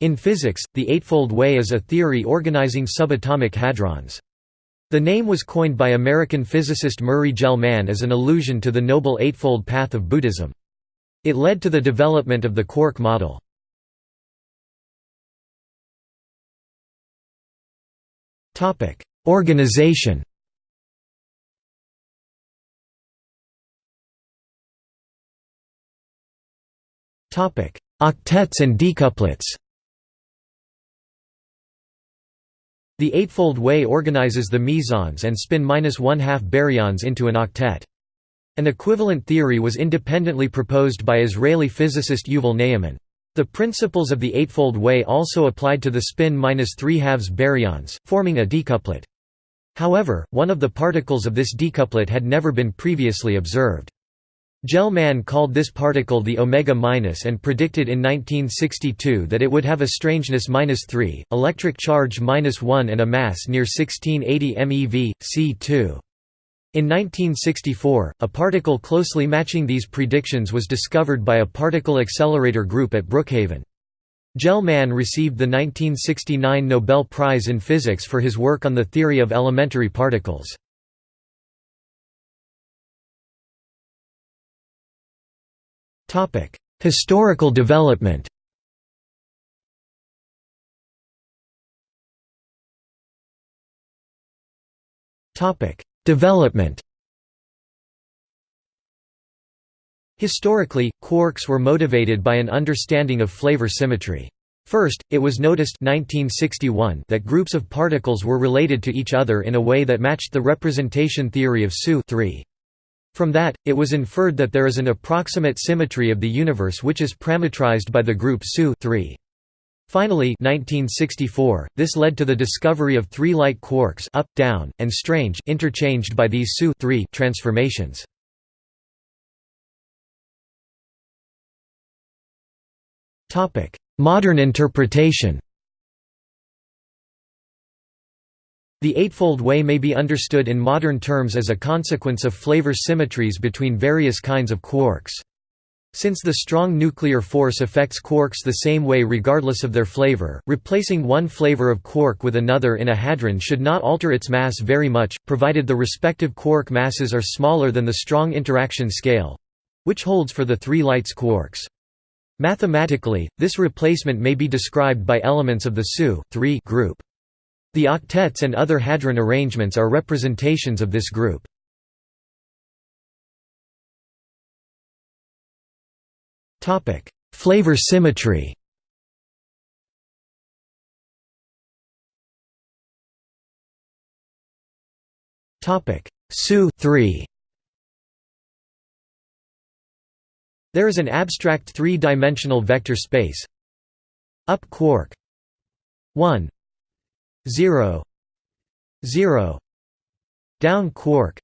In physics, the Eightfold Way is a theory organizing subatomic hadrons. The name was coined by American physicist Murray Gell-Mann as an allusion to the Noble Eightfold Path of Buddhism. It led to the development of the quark model. Organization Octets and decuplets The Eightfold Way organizes the mesons and spin minus one-half baryons into an octet. An equivalent theory was independently proposed by Israeli physicist Yuval Ne'eman. The principles of the Eightfold Way also applied to the spin minus three halves baryons, forming a decuplet. However, one of the particles of this decuplet had never been previously observed. Gell-Mann called this particle the omega minus and predicted in 1962 that it would have a strangeness minus 3, electric charge minus 1 and a mass near 1680 MeV, C2. In 1964, a particle closely matching these predictions was discovered by a particle accelerator group at Brookhaven. Gell-Mann received the 1969 Nobel Prize in Physics for his work on the theory of elementary particles. Historical development Development Historically, quarks were motivated by an understanding of flavor symmetry. First, it was noticed 1961 that groups of particles were related to each other in a way that matched the representation theory of SU 3. From that, it was inferred that there is an approximate symmetry of the universe which is parametrized by the group SU 3. Finally 1964, this led to the discovery of three light quarks up, down, and strange interchanged by these SU 3 transformations. Modern interpretation The Eightfold Way may be understood in modern terms as a consequence of flavor symmetries between various kinds of quarks. Since the strong nuclear force affects quarks the same way regardless of their flavor, replacing one flavor of quark with another in a hadron should not alter its mass very much, provided the respective quark masses are smaller than the strong interaction scale—which holds for the three lights quarks. Mathematically, this replacement may be described by elements of the SU group. The octets and other hadron arrangements are representations of this group. Flavor symmetry. SU 3 There is an abstract three-dimensional vector space. Up quark. 1 0 0 down quark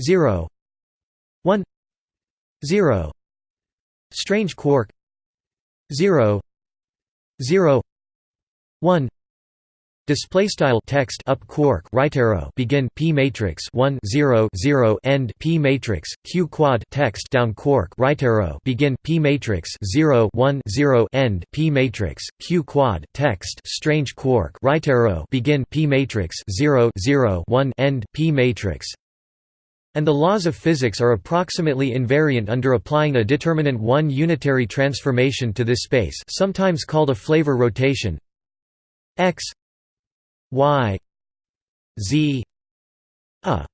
0 1 0 strange quark 0 0 1 Display style text up quark right arrow begin p matrix 1 0 0 end p matrix q quad text down quark right arrow begin p matrix 0 1 0 end p matrix q quad text strange quark right arrow begin p matrix 0 0 1 end p matrix. And the laws of physics are approximately invariant under applying a determinant 1 unitary transformation to this space sometimes called a flavor rotation. X y z a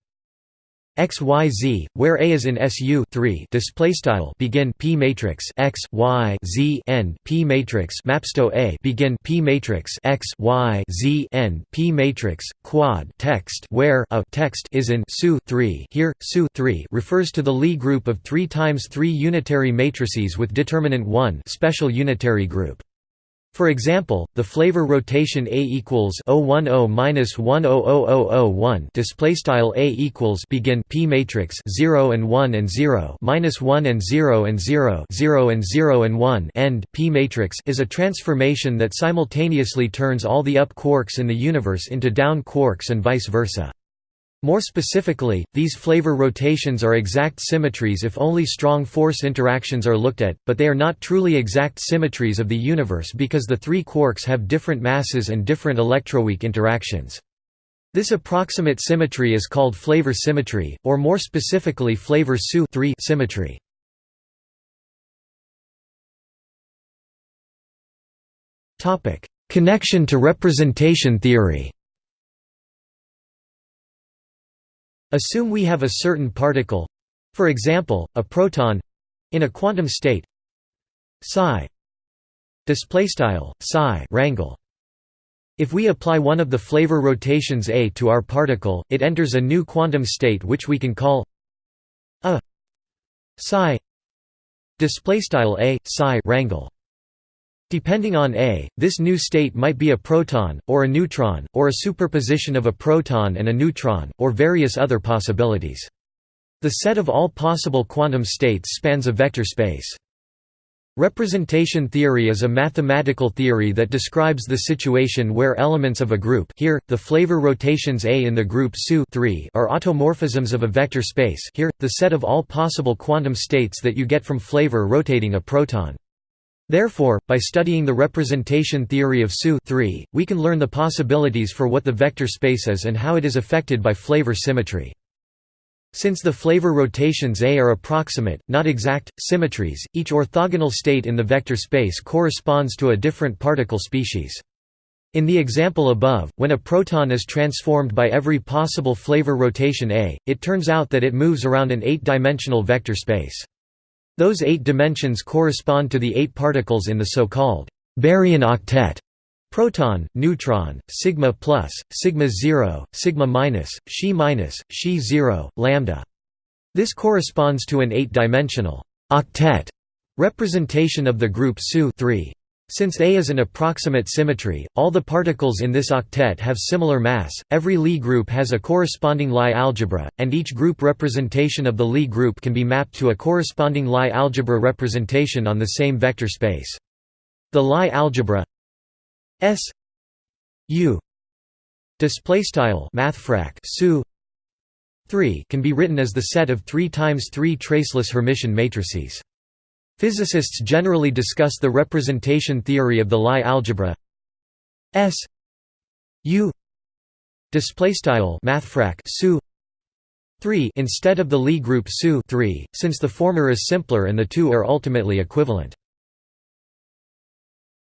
x y z where a is in su 3 display style begin p matrix X Y Z N P matrix mapsto a begin p matrix X Y Z N P matrix quad text where a text is in su 3 here su 3 refers to the Lie group of 3 times 3 unitary matrices with determinant 1 special unitary group for example, the flavor rotation A equals 010 minus 100001 display style A equals begin P matrix 0 and 1 and 0 minus 1 and 0 and 0 0 and 0 and 1 end P matrix is a transformation that simultaneously turns all the up quarks in the universe into down quarks and vice versa. More specifically, these flavor rotations are exact symmetries if only strong force interactions are looked at, but they are not truly exact symmetries of the universe because the three quarks have different masses and different electroweak interactions. This approximate symmetry is called flavor symmetry, or more specifically flavor SU symmetry. Connection to representation theory Assume we have a certain particle—for example, a proton—in a quantum state psi displaystyle psi rangle if we apply one of the flavor rotations a to our particle it enters a new quantum state which we can call a psi displaystyle a psi rangle Depending on A, this new state might be a proton, or a neutron, or a superposition of a proton and a neutron, or various other possibilities. The set of all possible quantum states spans a vector space. Representation theory is a mathematical theory that describes the situation where elements of a group here, the flavor rotations A in the group SU are automorphisms of a vector space here, the set of all possible quantum states that you get from flavor rotating a proton. Therefore, by studying the representation theory of SU we can learn the possibilities for what the vector space is and how it is affected by flavor symmetry. Since the flavor rotations A are approximate, not exact, symmetries, each orthogonal state in the vector space corresponds to a different particle species. In the example above, when a proton is transformed by every possible flavor rotation A, it turns out that it moves around an eight-dimensional vector space. Those eight dimensions correspond to the eight particles in the so-called baryon octet proton, neutron, sigma plus, sigma 0, sigma minus, Xi minus, Xi 0, lambda. This corresponds to an eight-dimensional octet representation of the group SU 3. Since A is an approximate symmetry, all the particles in this octet have similar mass, every Lie group has a corresponding Lie algebra, and each group representation of the Lie group can be mapped to a corresponding Lie algebra representation on the same vector space. The Lie algebra S U displaystyle mathfrak SU 3 can be written as the set of 3 times 3 traceless Hermitian matrices. Physicists generally discuss the representation theory of the Lie algebra. S. U. Displaystyle mathfrak SU 3 instead of the Lie group SU 3 since the former is simpler and the two are ultimately equivalent